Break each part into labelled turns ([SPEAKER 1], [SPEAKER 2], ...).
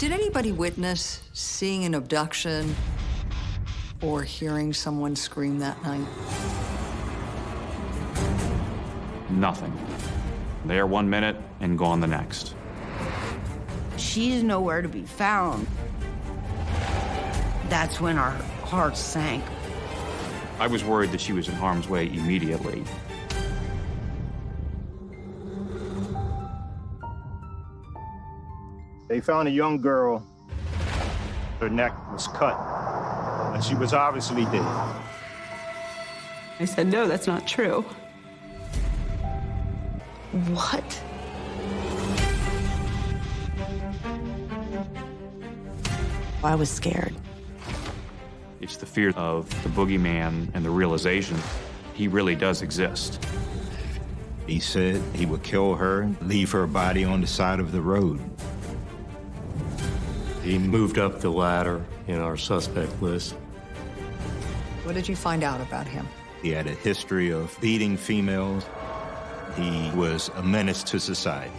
[SPEAKER 1] Did anybody witness seeing an abduction or hearing someone scream that night?
[SPEAKER 2] Nothing. There one minute and gone the next.
[SPEAKER 3] She's nowhere to be found. That's when our hearts sank.
[SPEAKER 2] I was worried that she was in harm's way immediately.
[SPEAKER 4] They found a young girl. Her neck was cut, and she was obviously dead.
[SPEAKER 5] I said, no, that's not true.
[SPEAKER 3] What? I was scared.
[SPEAKER 2] It's the fear of the boogeyman and the realization he really does exist.
[SPEAKER 6] He said he would kill her and leave her body on the side of the road.
[SPEAKER 7] He moved up the ladder in our suspect list.
[SPEAKER 1] What did you find out about him?
[SPEAKER 6] He had a history of beating females. He was a menace to society.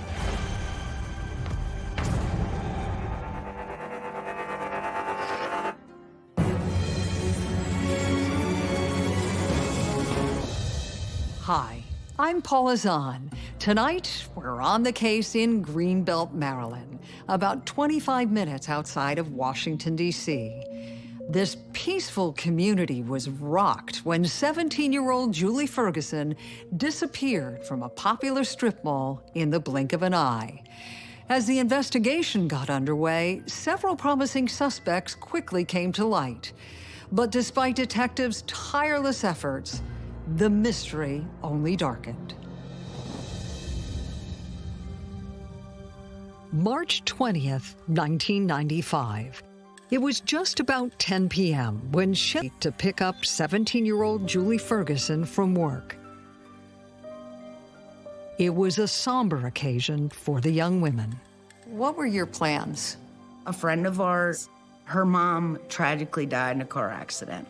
[SPEAKER 1] Hi, I'm Paula Zahn. Tonight, we're on the case in Greenbelt, Maryland, about 25 minutes outside of Washington, D.C. This peaceful community was rocked when 17-year-old Julie Ferguson disappeared from a popular strip mall in the blink of an eye. As the investigation got underway, several promising suspects quickly came to light. But despite detectives' tireless efforts, the mystery only darkened. March 20th, 1995. It was just about 10 p.m. when she to pick up 17-year-old Julie Ferguson from work. It was a somber occasion for the young women. What were your plans?
[SPEAKER 3] A friend of ours, her mom tragically died in a car accident.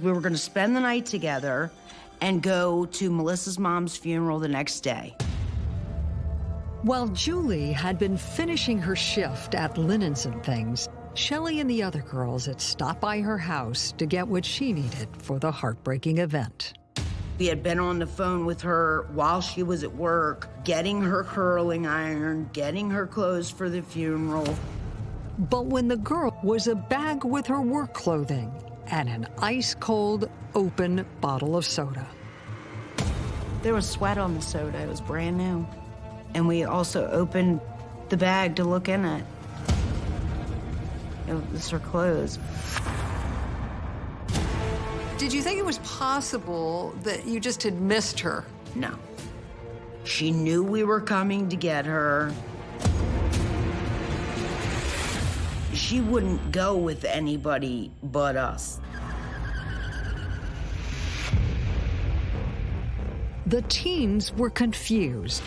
[SPEAKER 3] We were going to spend the night together and go to Melissa's mom's funeral the next day.
[SPEAKER 1] While Julie had been finishing her shift at Linens and Things, Shelley and the other girls had stopped by her house to get what she needed for the heartbreaking event.
[SPEAKER 3] We had been on the phone with her while she was at work, getting her curling iron, getting her clothes for the funeral.
[SPEAKER 1] But when the girl was a bag with her work clothing and an ice-cold, open bottle of soda.
[SPEAKER 3] There was sweat on the soda. It was brand new. And we also opened the bag to look in it. It was her clothes.
[SPEAKER 1] Did you think it was possible that you just had missed her?
[SPEAKER 3] No. She knew we were coming to get her. She wouldn't go with anybody but us.
[SPEAKER 1] The teens were confused,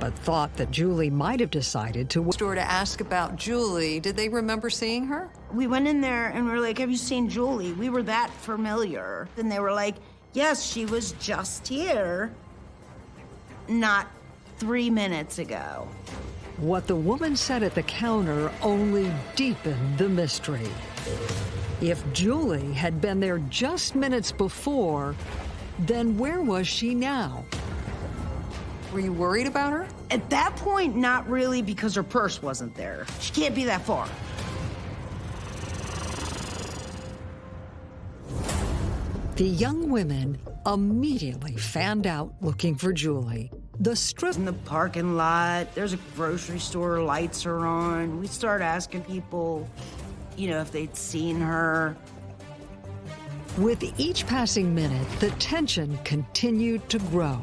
[SPEAKER 1] but thought that Julie might have decided to store to ask about Julie. Did they remember seeing her?
[SPEAKER 3] We went in there and we were like, have you seen Julie? We were that familiar. And they were like, yes, she was just here. Not three minutes ago.
[SPEAKER 1] What the woman said at the counter only deepened the mystery. If Julie had been there just minutes before, then where was she now? Were you worried about her?
[SPEAKER 3] At that point, not really, because her purse wasn't there. She can't be that far.
[SPEAKER 1] The young women immediately fanned out looking for Julie. The strip
[SPEAKER 3] in the parking lot, there's a grocery store, lights are on. We start asking people, you know, if they'd seen her.
[SPEAKER 1] With each passing minute, the tension continued to grow.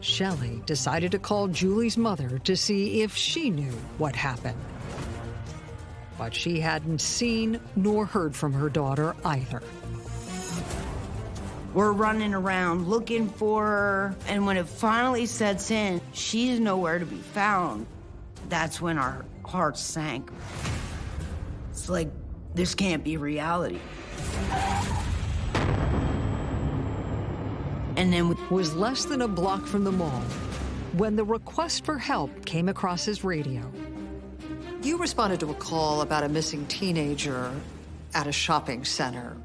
[SPEAKER 1] Shelley decided to call Julie's mother to see if she knew what happened. But she hadn't seen nor heard from her daughter either.
[SPEAKER 3] We're running around looking for her, and when it finally sets in, she's nowhere to be found. That's when our hearts sank. It's like, this can't be reality. And then
[SPEAKER 1] was less than a block from the mall when the request for help came across his radio. You responded to a call about a missing teenager at a shopping center.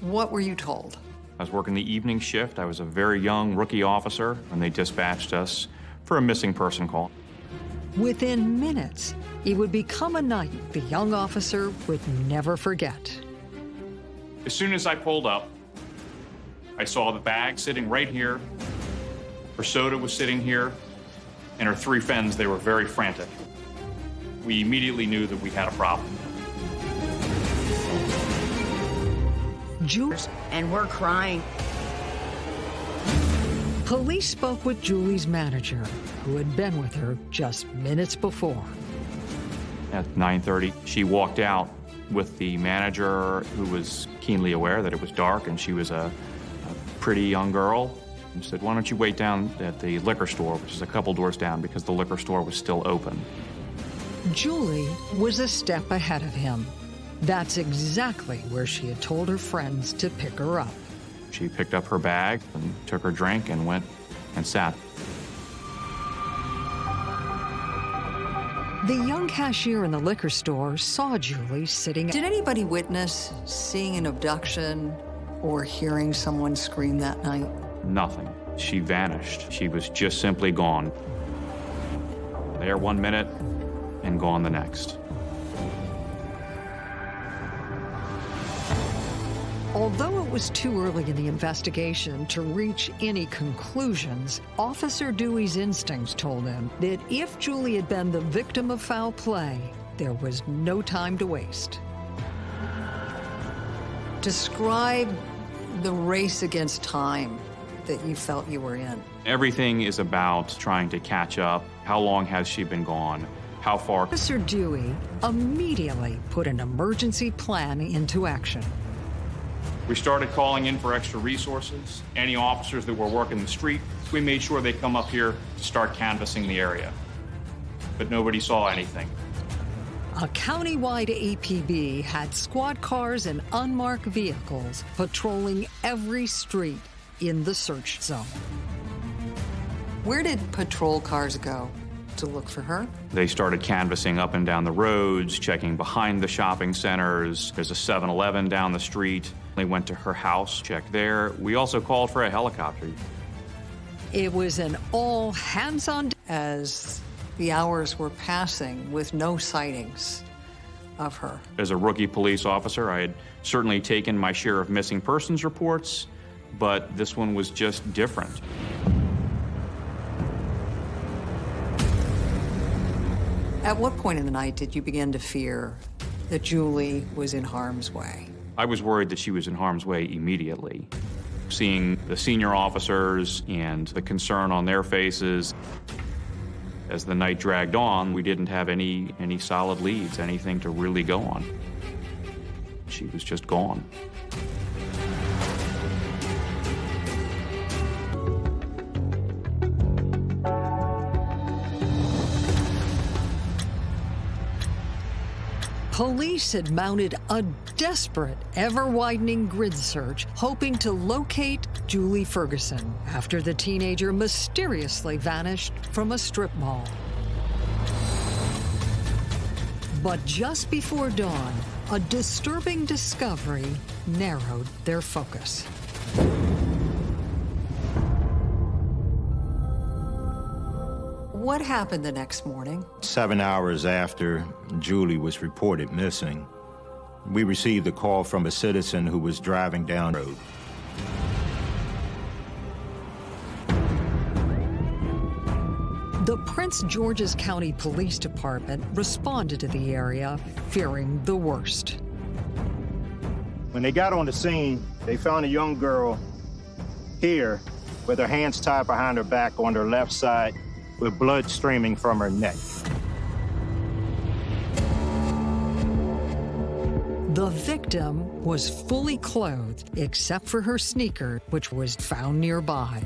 [SPEAKER 1] What were you told?
[SPEAKER 2] I was working the evening shift. I was a very young rookie officer, and they dispatched us for a missing person call.
[SPEAKER 1] Within minutes, it would become a night the young officer would never forget.
[SPEAKER 2] As soon as I pulled up, I saw the bag sitting right here. Her soda was sitting here, and her three friends, they were very frantic. We immediately knew that we had a problem.
[SPEAKER 1] Ju-
[SPEAKER 3] And we're crying.
[SPEAKER 1] Police spoke with Julie's manager, who had been with her just minutes before.
[SPEAKER 2] At 9:30, she walked out with the manager who was keenly aware that it was dark and she was a pretty young girl and said, "Why don't you wait down at the liquor store, which is a couple doors down because the liquor store was still open."
[SPEAKER 1] Julie was a step ahead of him. That's exactly where she had told her friends to pick her up.
[SPEAKER 2] She picked up her bag and took her drink and went and sat.
[SPEAKER 1] The young cashier in the liquor store saw Julie sitting. Did anybody witness seeing an abduction or hearing someone scream that night?
[SPEAKER 2] Nothing. She vanished. She was just simply gone. There one minute and gone the next.
[SPEAKER 1] Although it was too early in the investigation to reach any conclusions, Officer Dewey's instincts told him that if Julie had been the victim of foul play, there was no time to waste. Describe the race against time that you felt you were in.
[SPEAKER 2] Everything is about trying to catch up. How long has she been gone? How far?
[SPEAKER 1] Officer Dewey immediately put an emergency plan into action.
[SPEAKER 2] We started calling in for extra resources. Any officers that were working the street, we made sure they come up here to start canvassing the area. But nobody saw anything.
[SPEAKER 1] A countywide APB had squad cars and unmarked vehicles patrolling every street in the search zone. Where did patrol cars go to look for her?
[SPEAKER 2] They started canvassing up and down the roads, checking behind the shopping centers. There's a 7 Eleven down the street. They went to her house, checked there. We also called for a helicopter.
[SPEAKER 1] It was an all hands on as the hours were passing with no sightings of her.
[SPEAKER 2] As a rookie police officer, I had certainly taken my share of missing persons reports, but this one was just different.
[SPEAKER 1] At what point in the night did you begin to fear that Julie was in harm's way?
[SPEAKER 2] I was worried that she was in harm's way immediately. Seeing the senior officers and the concern on their faces, as the night dragged on, we didn't have any, any solid leads, anything to really go on. She was just gone.
[SPEAKER 1] Police had mounted a desperate, ever widening grid search, hoping to locate Julie Ferguson after the teenager mysteriously vanished from a strip mall. But just before dawn, a disturbing discovery narrowed their focus. What happened the next morning?
[SPEAKER 6] Seven hours after Julie was reported missing, we received a call from a citizen who was driving down the road.
[SPEAKER 1] The Prince George's County Police Department responded to the area, fearing the worst.
[SPEAKER 4] When they got on the scene, they found a young girl here with her hands tied behind her back on her left side with blood streaming from her neck.
[SPEAKER 1] The victim was fully clothed except for her sneaker, which was found nearby.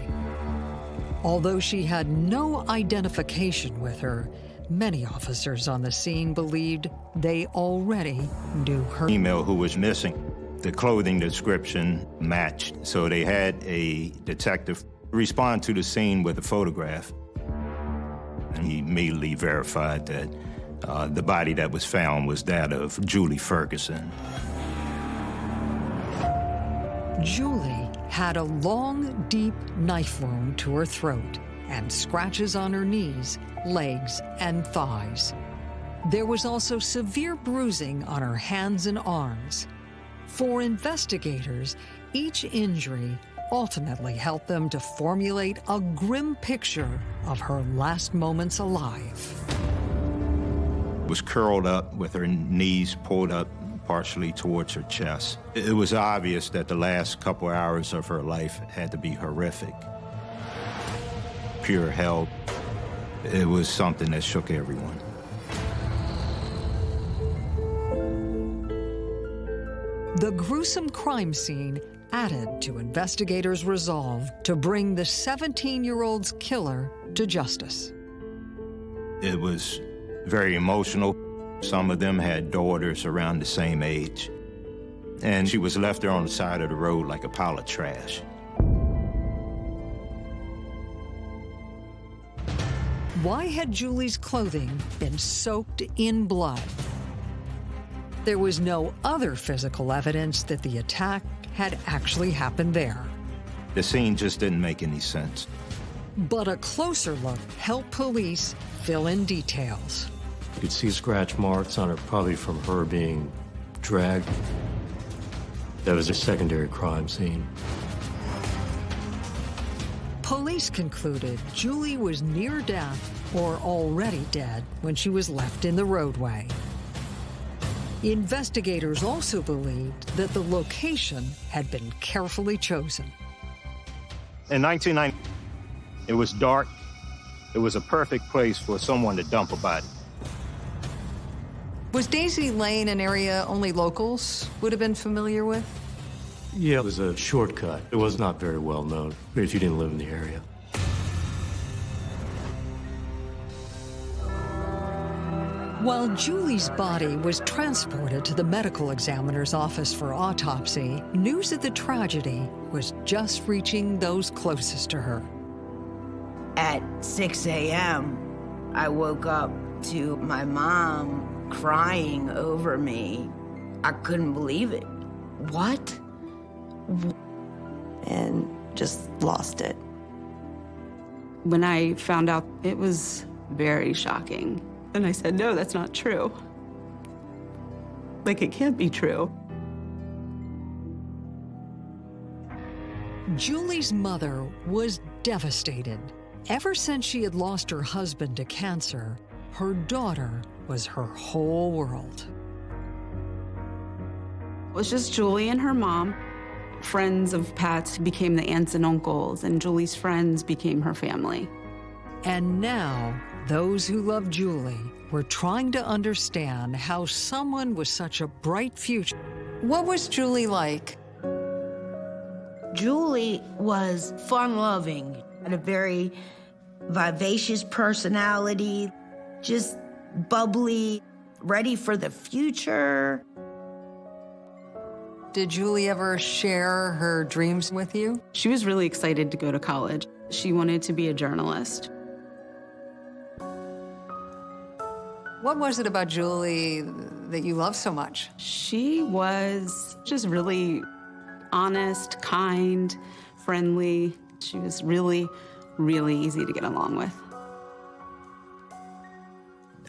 [SPEAKER 1] Although she had no identification with her, many officers on the scene believed they already knew her.
[SPEAKER 6] Female who was missing. The clothing description matched, so they had a detective respond to the scene with a photograph. He immediately verified that Uh, the body that was found was that of Julie Ferguson.
[SPEAKER 1] Julie had a long, deep knife wound to her throat and scratches on her knees, legs, and thighs. There was also severe bruising on her hands and arms. For investigators, each injury ultimately helped them to formulate a grim picture of her last moments alive.
[SPEAKER 6] Was curled up with her knees pulled up partially towards her chest. It was obvious that the last couple hours of her life had to be horrific. Pure hell. It was something that shook everyone.
[SPEAKER 1] The gruesome crime scene added to investigators' resolve to bring the 17-year-old's killer to justice.
[SPEAKER 6] It was very emotional. Some of them had daughters around the same age. And she was left there on the side of the road like a pile of trash.
[SPEAKER 1] Why had Julie's clothing been soaked in blood? There was no other physical evidence that the attack had actually happened there.
[SPEAKER 6] The scene just didn't make any sense.
[SPEAKER 1] But a closer look helped police fill in details.
[SPEAKER 7] You could see scratch marks on her, probably from her being dragged. That was a secondary crime scene.
[SPEAKER 1] Police concluded Julie was near death or already dead when she was left in the roadway. Investigators also believed that the location had been carefully chosen.
[SPEAKER 4] In 1990, it was dark. It was a perfect place for someone to dump a body.
[SPEAKER 1] Was Daisy Lane an area only locals would have been familiar with?
[SPEAKER 7] Yeah, it was a shortcut. It was not very well known if you didn't live in the area.
[SPEAKER 1] While Julie's body was transported to the medical examiner's office for autopsy, news of the tragedy was just reaching those closest to her.
[SPEAKER 3] At 6 a.m., I woke up to my mom crying over me. I couldn't believe it. What?
[SPEAKER 5] and just lost it. When I found out, it was very shocking. And I said, no, that's not true. Like, it can't be true.
[SPEAKER 1] Julie's mother was devastated. Ever since she had lost her husband to cancer, her daughter was her whole world.
[SPEAKER 5] It was just Julie and her mom. Friends of Pat's became the aunts and uncles, and Julie's friends became her family.
[SPEAKER 1] And now, those who love Julie were trying to understand how someone with such a bright future. What was Julie like?
[SPEAKER 3] Julie was fun loving, had a very vivacious personality, just bubbly, ready for the future.
[SPEAKER 1] Did Julie ever share her dreams with you?
[SPEAKER 5] She was really excited to go to college. She wanted to be a journalist.
[SPEAKER 1] What was it about Julie that you love so much?
[SPEAKER 5] She was just really honest, kind, friendly. She was really, really easy to get along with.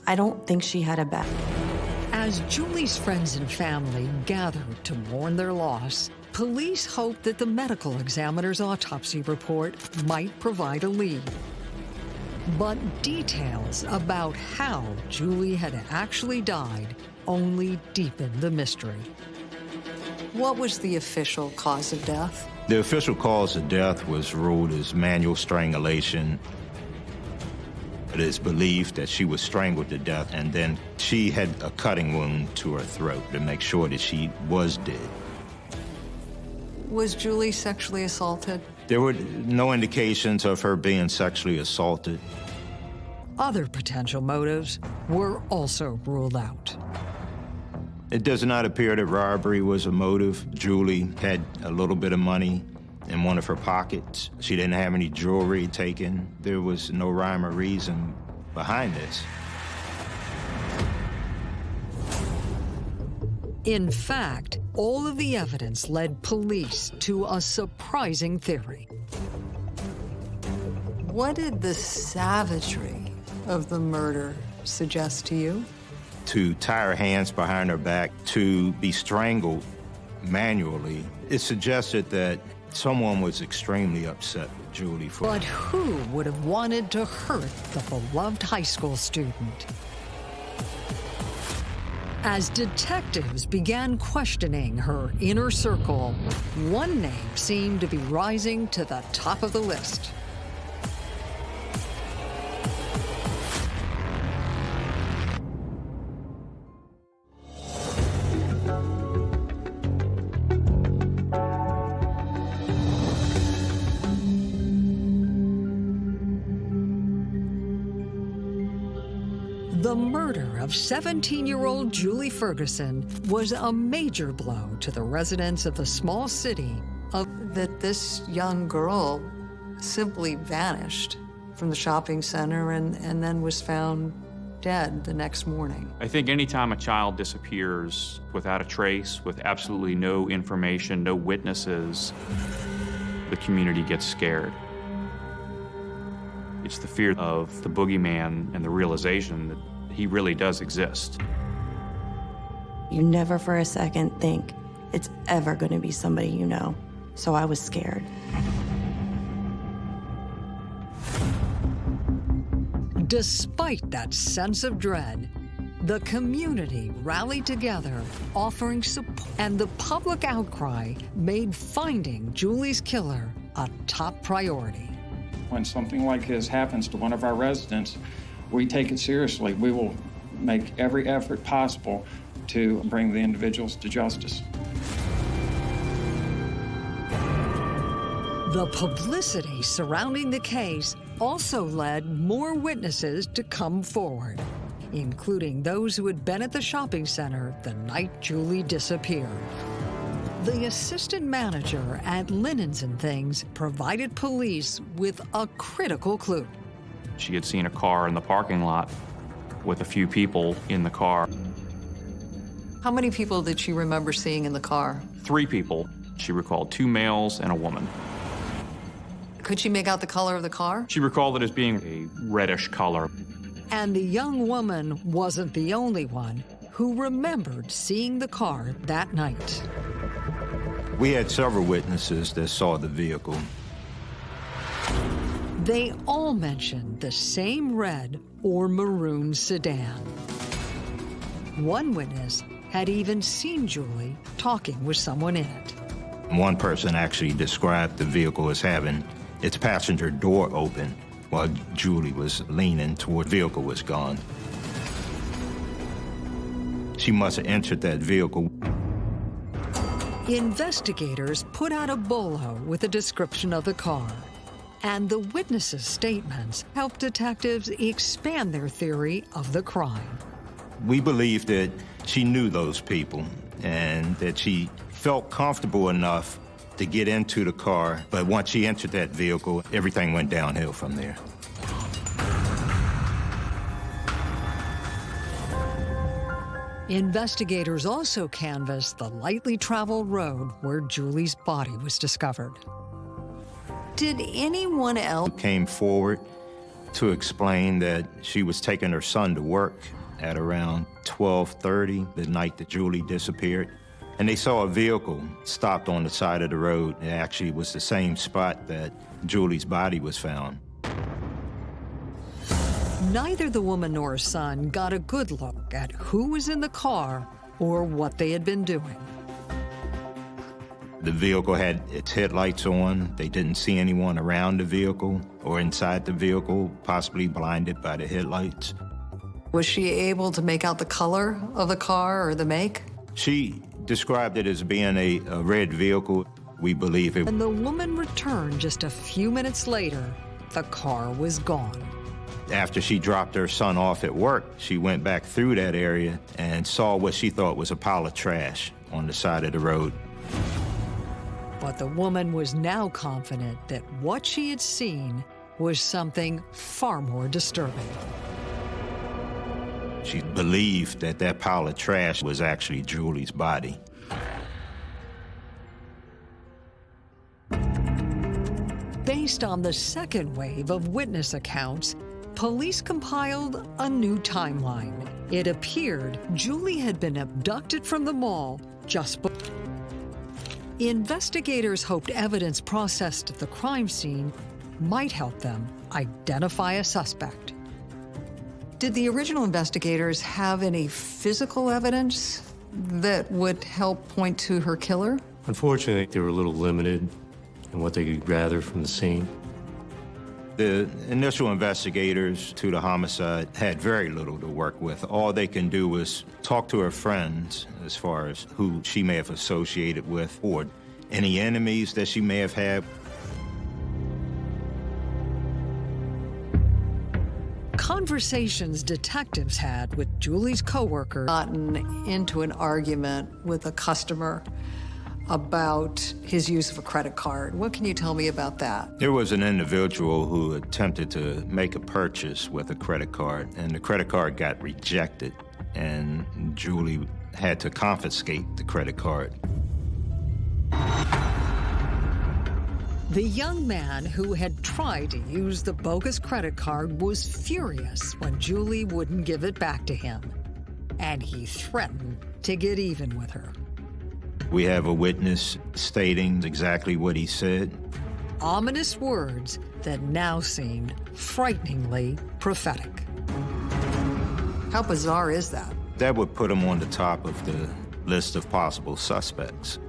[SPEAKER 8] I don't think she had a bad.
[SPEAKER 1] As Julie's friends and family gathered to mourn their loss, police hoped that the medical examiner's autopsy report might provide a lead. But details about how Julie had actually died only deepened the mystery. What was the official cause of death?
[SPEAKER 6] The official cause of death was ruled as manual strangulation. It is believed that she was strangled to death and then she had a cutting wound to her throat to make sure that she was dead.
[SPEAKER 1] Was Julie sexually assaulted?
[SPEAKER 6] There were no indications of her being sexually assaulted.
[SPEAKER 1] Other potential motives were also ruled out.
[SPEAKER 6] It does not appear that robbery was a motive. Julie had a little bit of money in one of her pockets. She didn't have any jewelry taken. There was no rhyme or reason behind this.
[SPEAKER 1] In fact, all of the evidence led police to a surprising theory. What did the savagery of the murder suggest to you?
[SPEAKER 6] To tie her hands behind her back, to be strangled manually, it suggested that someone was extremely upset with Julie for.
[SPEAKER 1] But who would have wanted to hurt the beloved high school student? As detectives began questioning her inner circle, one name seemed to be rising to the top of the list. 17-year-old Julie Ferguson was a major blow to the residents of the small city of that this young girl simply vanished from the shopping center and, and then was found dead the next morning.
[SPEAKER 2] I think anytime a child disappears without a trace, with absolutely no information, no witnesses, the community gets scared. It's the fear of the boogeyman and the realization that he really does exist.
[SPEAKER 8] You never for a second think it's ever going to be somebody you know. So I was scared.
[SPEAKER 1] Despite that sense of dread, the community rallied together, offering support, and the public outcry made finding Julie's killer a top priority.
[SPEAKER 9] When something like this happens to one of our residents, we take it seriously. We will make every effort possible to bring the individuals to justice.
[SPEAKER 1] The publicity surrounding the case also led more witnesses to come forward, including those who had been at the shopping center the night Julie disappeared. The assistant manager at Linens and Things provided police with a critical clue.
[SPEAKER 2] She had seen a car in the parking lot with a few people in the car.
[SPEAKER 1] How many people did she remember seeing in the car?
[SPEAKER 2] Three people. She recalled two males and a woman.
[SPEAKER 1] Could she make out the color of the car?
[SPEAKER 2] She recalled it as being a reddish color.
[SPEAKER 1] And the young woman wasn't the only one who remembered seeing the car that night.
[SPEAKER 6] We had several witnesses that saw the vehicle.
[SPEAKER 1] They all mentioned the same red or maroon sedan. One witness had even seen Julie talking with someone in it.
[SPEAKER 6] One person actually described the vehicle as having its passenger door open while Julie was leaning toward the vehicle was gone. She must have entered that vehicle.
[SPEAKER 1] Investigators put out a bolo with a description of the car. And the witnesses' statements helped detectives expand their theory of the crime.
[SPEAKER 6] We believe that she knew those people and that she felt comfortable enough to get into the car, but once she entered that vehicle, everything went downhill from there.
[SPEAKER 1] Investigators also canvassed the lightly traveled road where Julie's body was discovered. Did anyone else
[SPEAKER 6] came forward to explain that she was taking her son to work at around 12:30 the night that Julie disappeared? And they saw a vehicle stopped on the side of the road. It actually was the same spot that Julie's body was found.
[SPEAKER 1] Neither the woman nor her son got a good look at who was in the car or what they had been doing.
[SPEAKER 6] The vehicle had its headlights on. They didn't see anyone around the vehicle or inside the vehicle, possibly blinded by the headlights.
[SPEAKER 1] Was she able to make out the color of the car or the make?
[SPEAKER 6] She described it as being a, a red vehicle. We believe it.
[SPEAKER 1] And the woman returned just a few minutes later. The car was gone.
[SPEAKER 6] After she dropped her son off at work, she went back through that area and saw what she thought was a pile of trash on the side of the road.
[SPEAKER 1] But the woman was now confident that what she had seen was something far more disturbing.
[SPEAKER 6] She believed that that pile of trash was actually Julie's body.
[SPEAKER 1] Based on the second wave of witness accounts, police compiled a new timeline. It appeared Julie had been abducted from the mall just before. Investigators hoped evidence processed at the crime scene might help them identify a suspect. Did the original investigators have any physical evidence that would help point to her killer?
[SPEAKER 7] Unfortunately, they were a little limited in what they could gather from the scene.
[SPEAKER 6] The initial investigators to the homicide had very little to work with. All they can do was talk to her friends as far as who she may have associated with or any enemies that she may have had.
[SPEAKER 1] Conversations detectives had with Julie's coworker gotten into an argument with a customer about his use of a credit card. What can you tell me about that?
[SPEAKER 6] There was an individual who attempted to make a purchase with a credit card, and the credit card got rejected, and Julie had to confiscate the credit card.
[SPEAKER 1] The young man who had tried to use the bogus credit card was furious when Julie wouldn't give it back to him, and he threatened to get even with her.
[SPEAKER 6] We have a witness stating exactly what he said.
[SPEAKER 1] Ominous words that now seemed frighteningly prophetic. How bizarre is that?
[SPEAKER 6] That would put him on the top of the list of possible suspects.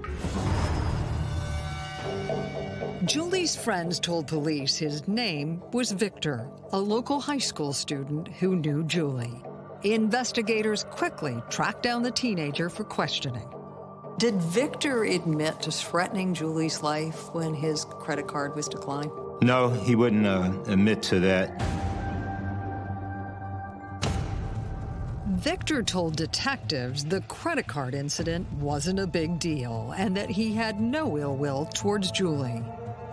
[SPEAKER 1] Julie's friends told police his name was Victor, a local high school student who knew Julie. Investigators quickly tracked down the teenager for questioning. Did Victor admit to threatening Julie's life when his credit card was declined?
[SPEAKER 6] No, he wouldn't uh, admit to that.
[SPEAKER 1] Victor told detectives the credit card incident wasn't a big deal and that he had no ill will towards Julie.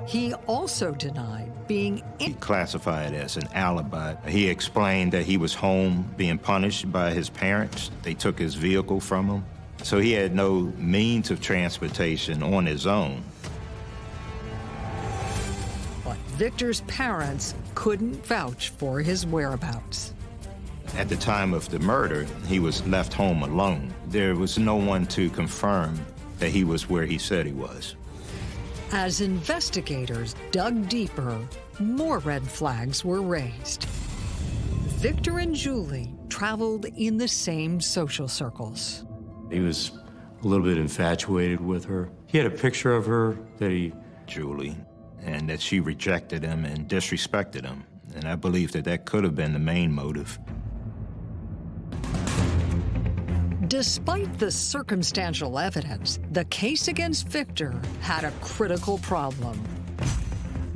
[SPEAKER 1] He also denied being
[SPEAKER 6] He classified it as an alibi. He explained that he was home being punished by his parents. They took his vehicle from him. So he had no means of transportation on his own.
[SPEAKER 1] But Victor's parents couldn't vouch for his whereabouts.
[SPEAKER 6] At the time of the murder, he was left home alone. There was no one to confirm that he was where he said he was.
[SPEAKER 1] As investigators dug deeper, more red flags were raised. Victor and Julie traveled in the same social circles.
[SPEAKER 7] He was a little bit infatuated with her. He had a picture of her that he...
[SPEAKER 6] Julie, and that she rejected him and disrespected him. And I believe that that could have been the main motive.
[SPEAKER 1] Despite the circumstantial evidence, the case against Victor had a critical problem.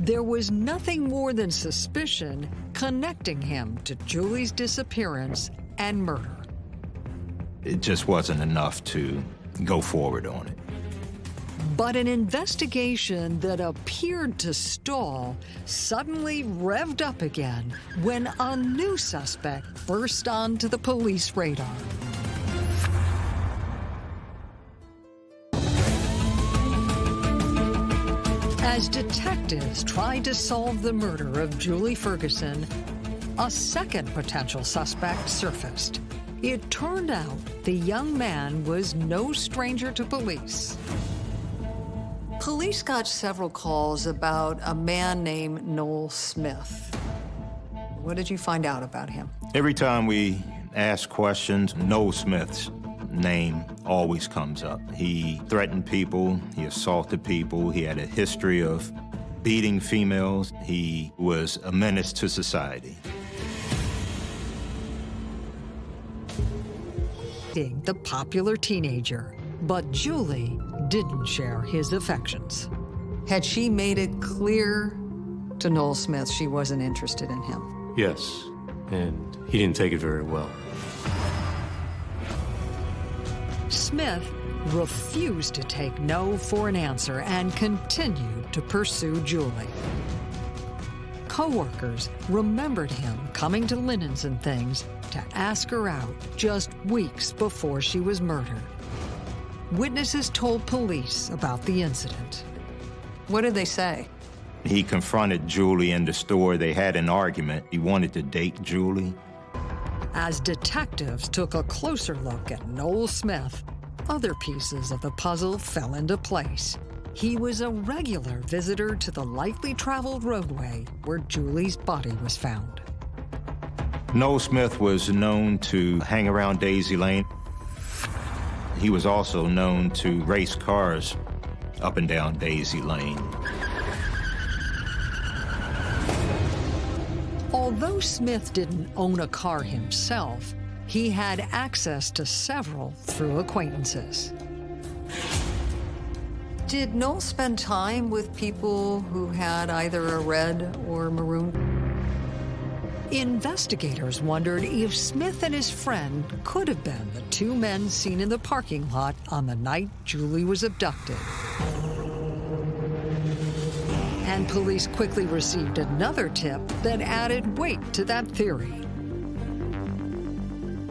[SPEAKER 1] There was nothing more than suspicion connecting him to Julie's disappearance and murder.
[SPEAKER 6] It just wasn't enough to go forward on it.
[SPEAKER 1] But an investigation that appeared to stall suddenly revved up again when a new suspect burst onto the police radar. As detectives tried to solve the murder of Julie Ferguson, a second potential suspect surfaced. It turned out the young man was no stranger to police. Police got several calls about a man named Noel Smith. What did you find out about him?
[SPEAKER 6] Every time we ask questions, Noel Smith's name always comes up. He threatened people, he assaulted people, he had a history of beating females, he was a menace to society.
[SPEAKER 1] The popular teenager, but Julie didn't share his affections. Had she made it clear to Noel Smith she wasn't interested in him?
[SPEAKER 7] Yes, and he didn't take it very well.
[SPEAKER 1] Smith refused to take no for an answer and continued to pursue Julie. Coworkers remembered him coming to Linens and Things to ask her out just weeks before she was murdered. Witnesses told police about the incident. What did they say?
[SPEAKER 6] He confronted Julie in the store. They had an argument. He wanted to date Julie.
[SPEAKER 1] As detectives took a closer look at Noel Smith, other pieces of the puzzle fell into place. He was a regular visitor to the lightly traveled roadway where Julie's body was found.
[SPEAKER 6] Noel Smith was known to hang around Daisy Lane. He was also known to race cars up and down Daisy Lane.
[SPEAKER 1] Although Smith didn't own a car himself, he had access to several through acquaintances. Did Noel spend time with people who had either a red or maroon? Investigators wondered if Smith and his friend could have been the two men seen in the parking lot on the night Julie was abducted. And police quickly received another tip that added weight to that theory.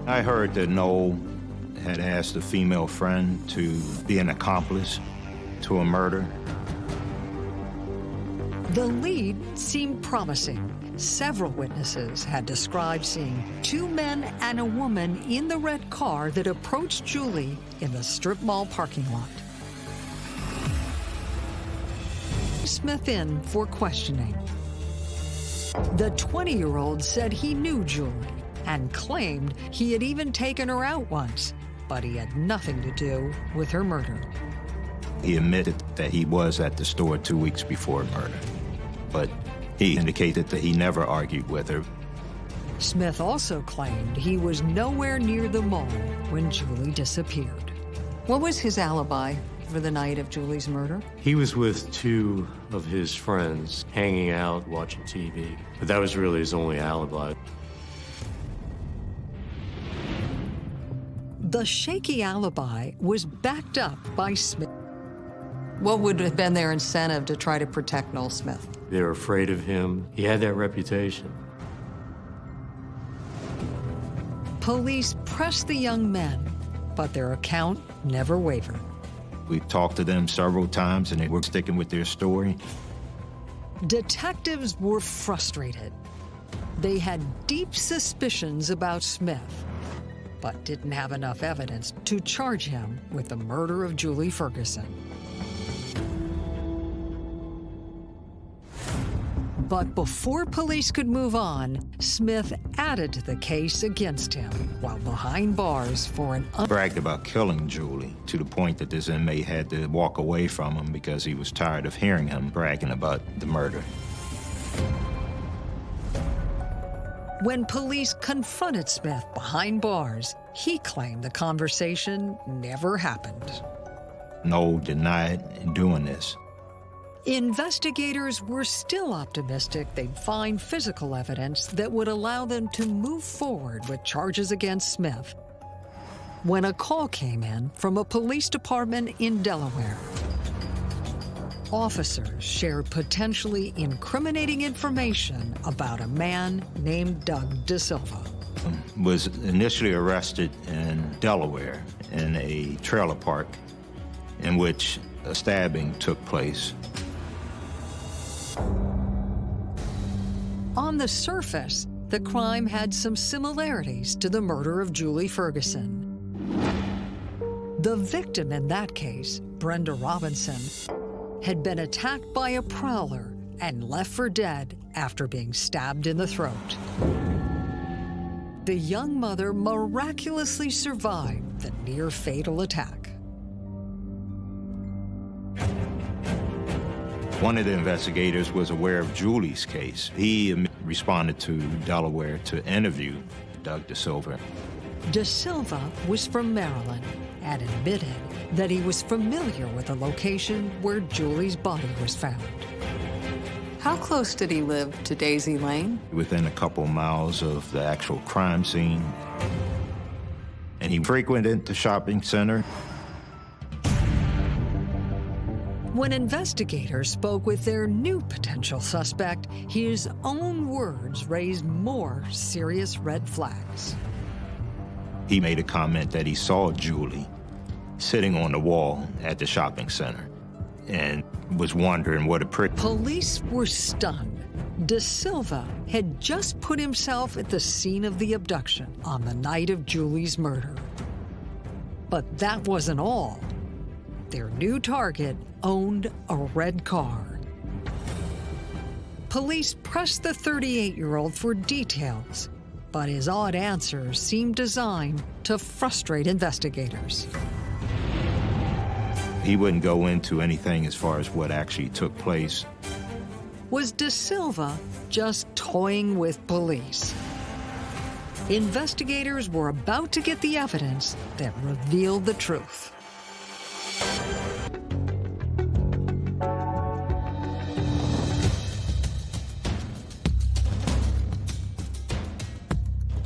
[SPEAKER 6] I heard that Noel had asked a female friend to be an accomplice to a murder.
[SPEAKER 1] The lead seemed promising. Several witnesses had described seeing two men and a woman in the red car that approached Julie in the strip mall parking lot. Smith in for questioning. The 20-year-old said he knew Julie and claimed he had even taken her out once, but he had nothing to do with her murder.
[SPEAKER 6] He admitted that he was at the store two weeks before murder, but he indicated that he never argued with her.
[SPEAKER 1] Smith also claimed he was nowhere near the mall when Julie disappeared. What was his alibi for the night of Julie's murder?
[SPEAKER 7] He was with two of his friends, hanging out, watching TV. But that was really his only alibi.
[SPEAKER 1] The shaky alibi was backed up by Smith. What would have been their incentive to try to protect Noel Smith?
[SPEAKER 7] They were afraid of him. He had that reputation.
[SPEAKER 1] Police pressed the young men, but their account never wavered.
[SPEAKER 6] We talked to them several times and they were sticking with their story.
[SPEAKER 1] Detectives were frustrated. They had deep suspicions about Smith, but didn't have enough evidence to charge him with the murder of Julie Ferguson. But before police could move on, Smith added to the case against him while behind bars for an un-
[SPEAKER 6] Bragged about killing Julie to the point that this inmate had to walk away from him because he was tired of hearing him bragging about the murder.
[SPEAKER 1] When police confronted Smith behind bars, he claimed the conversation never happened.
[SPEAKER 6] No, denied doing this.
[SPEAKER 1] Investigators were still optimistic they'd find physical evidence that would allow them to move forward with charges against Smith. When a call came in from a police department in Delaware, officers shared potentially incriminating information about a man named Doug De Silva.
[SPEAKER 6] Was initially arrested in Delaware in a trailer park in which a stabbing took place.
[SPEAKER 1] On the surface, the crime had some similarities to the murder of Julie Ferguson. The victim in that case, Brenda Robinson, had been attacked by a prowler and left for dead after being stabbed in the throat. The young mother miraculously survived the near fatal attack.
[SPEAKER 6] One of the investigators was aware of Julie's case. He responded to Delaware to interview Doug De Silva.
[SPEAKER 1] De Silva was from Maryland and admitted that he was familiar with the location where Julie's body was found. How close did he live to Daisy Lane?
[SPEAKER 6] Within a couple miles of the actual crime scene. And he frequented the shopping center.
[SPEAKER 1] When investigators spoke with their new potential suspect, his own words raised more serious red flags.
[SPEAKER 6] He made a comment that he saw Julie sitting on the wall at the shopping center and was wondering what a prick.
[SPEAKER 1] Police were stunned. De Silva had just put himself at the scene of the abduction on the night of Julie's murder. But that wasn't all. Their new target owned a red car. Police pressed the 38 year old for details, but his odd answers seemed designed to frustrate investigators.
[SPEAKER 6] He wouldn't go into anything as far as what actually took place.
[SPEAKER 1] Was De Silva just toying with police? Investigators were about to get the evidence that revealed the truth.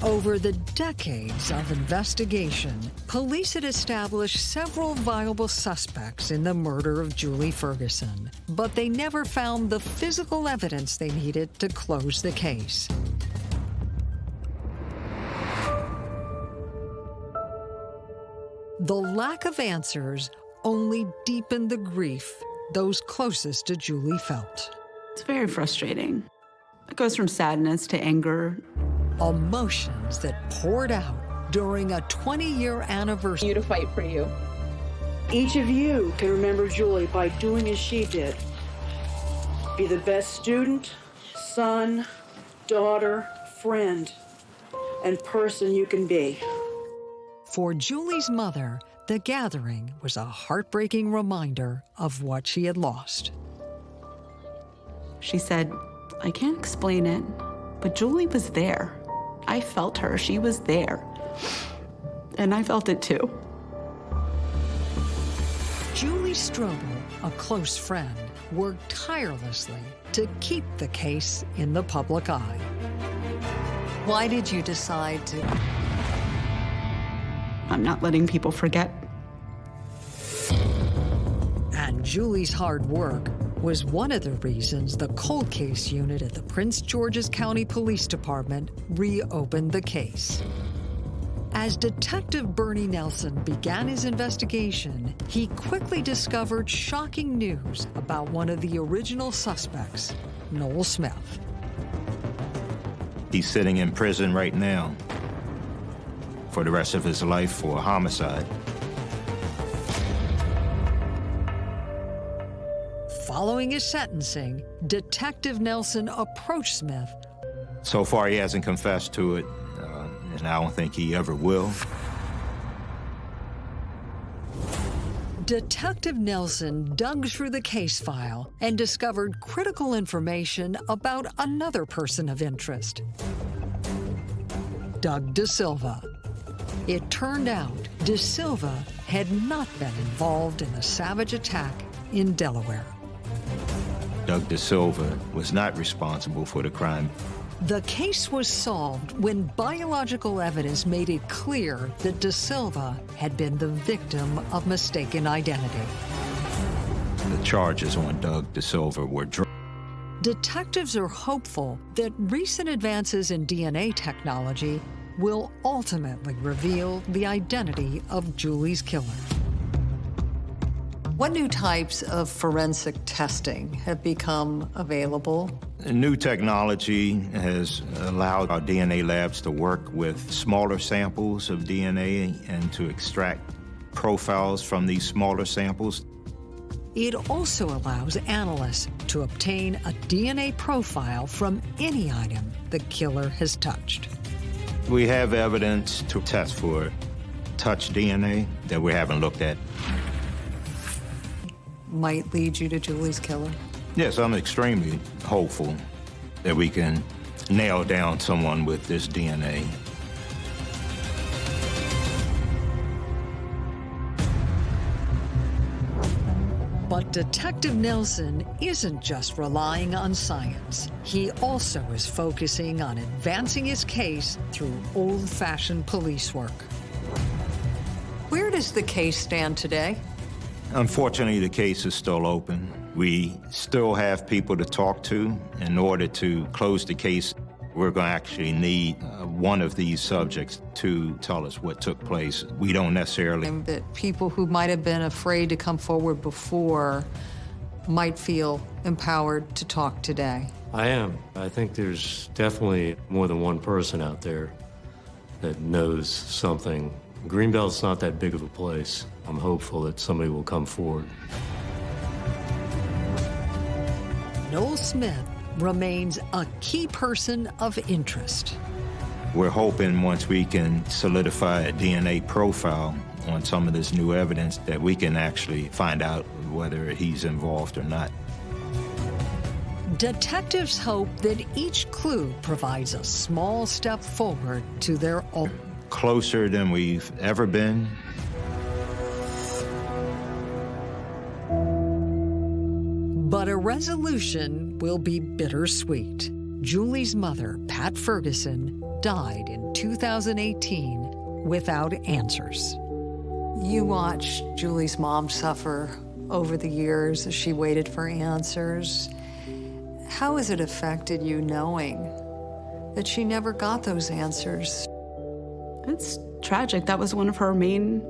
[SPEAKER 1] Over the decades of investigation, police had established several viable suspects in the murder of Julie Ferguson, but they never found the physical evidence they needed to close the case. The lack of answers only deepened the grief those closest to Julie felt.
[SPEAKER 5] It's very frustrating. It goes from sadness to anger.
[SPEAKER 1] Emotions that poured out during a 20-year anniversary.
[SPEAKER 10] You to fight for you.
[SPEAKER 11] Each of you can remember Julie by doing as she did. Be the best student, son, daughter, friend, and person you can be.
[SPEAKER 1] For Julie's mother, the gathering was a heartbreaking reminder of what she had lost.
[SPEAKER 5] She said, I can't explain it, but Julie was there. I felt her. She was there. And I felt it too.
[SPEAKER 1] Julie Strobel, a close friend, worked tirelessly to keep the case in the public eye. Why did you decide to?
[SPEAKER 5] I'm not letting people forget.
[SPEAKER 1] And Julie's hard work was one of the reasons the cold case unit at the Prince George's County Police Department reopened the case. As Detective Bernie Nelson began his investigation, he quickly discovered shocking news about one of the original suspects, Noel Smith.
[SPEAKER 6] He's sitting in prison right now for the rest of his life for homicide.
[SPEAKER 1] Following his sentencing, Detective Nelson approached Smith.
[SPEAKER 6] So far, he hasn't confessed to it, uh, and I don't think he ever will.
[SPEAKER 1] Detective Nelson dug through the case file and discovered critical information about another person of interest, Doug De Silva. It turned out De Silva had not been involved in the savage attack in Delaware.
[SPEAKER 6] Doug De Silva was not responsible for the crime.
[SPEAKER 1] The case was solved when biological evidence made it clear that De Silva had been the victim of mistaken identity.
[SPEAKER 6] The charges on Doug De Silva were dropped.
[SPEAKER 1] Detectives are hopeful that recent advances in DNA technology will ultimately reveal the identity of Julie's killer. What new types of forensic testing have become available?
[SPEAKER 6] New technology has allowed our DNA labs to work with smaller samples of DNA and to extract profiles from these smaller samples.
[SPEAKER 1] It also allows analysts to obtain a DNA profile from any item the killer has touched.
[SPEAKER 6] We have evidence to test for touch DNA that we haven't looked at.
[SPEAKER 1] Might lead you to Julie's killer?
[SPEAKER 6] Yes, I'm extremely hopeful that we can nail down someone with this DNA.
[SPEAKER 1] But Detective Nelson isn't just relying on science. He also is focusing on advancing his case through old-fashioned police work. Where does the case stand today?
[SPEAKER 6] Unfortunately, the case is still open. We still have people to talk to. In order to close the case, we're going to actually need uh, one of these subjects to tell us what took place. We don't necessarily.
[SPEAKER 1] And that people who might have been afraid to come forward before might feel empowered to talk today.
[SPEAKER 7] I am. I think there's definitely more than one person out there that knows something. Greenbelt's not that big of a place. I'm hopeful that somebody will come forward.
[SPEAKER 1] Noel Smith remains a key person of interest.
[SPEAKER 6] We're hoping once we can solidify a DNA profile on some of this new evidence that we can actually find out whether he's involved or not.
[SPEAKER 1] Detectives hope that each clue provides a small step forward to their own.
[SPEAKER 6] Closer than we've ever been.
[SPEAKER 1] But a resolution will be bittersweet. Julie's mother, Pat Ferguson, died in 2018 without answers. You watched Julie's mom suffer over the years as she waited for answers. How has it affected you knowing that she never got those answers?
[SPEAKER 5] It's tragic. That was one of her main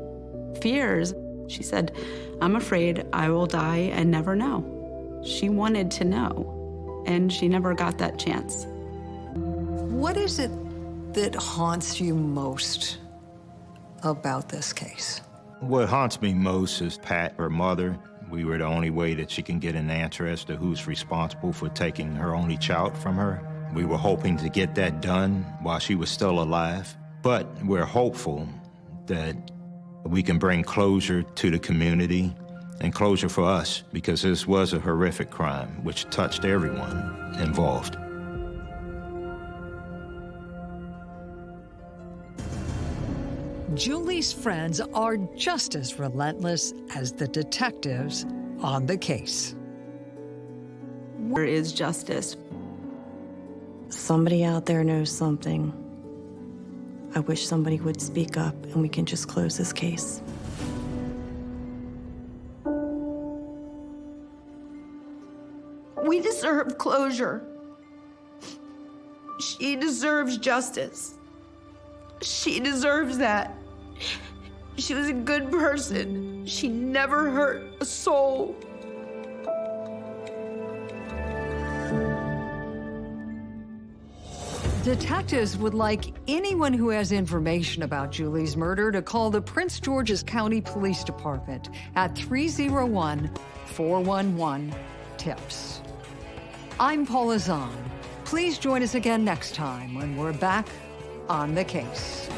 [SPEAKER 5] fears. She said, I'm afraid I will die and never know. She wanted to know, and she never got that chance.
[SPEAKER 1] What is it that haunts you most about this case?
[SPEAKER 6] What haunts me most is Pat, her mother. We were the only way that she can get an answer as to who's responsible for taking her only child from her. We were hoping to get that done while she was still alive, but we're hopeful that we can bring closure to the community and closure for us because this was a horrific crime which touched everyone involved.
[SPEAKER 1] Julie's friends are just as relentless as the detectives on the case.
[SPEAKER 5] Where is justice?
[SPEAKER 8] Somebody out there knows something. I wish somebody would speak up and we can just close this case.
[SPEAKER 3] We deserve closure. She deserves justice. She deserves that. She was a good person. She never hurt a soul.
[SPEAKER 1] Detectives would like anyone who has information about Julie's murder to call the Prince George's County Police Department at 301 411 TIPS. I'm Paula Zahn. Please join us again next time when we're back on the case.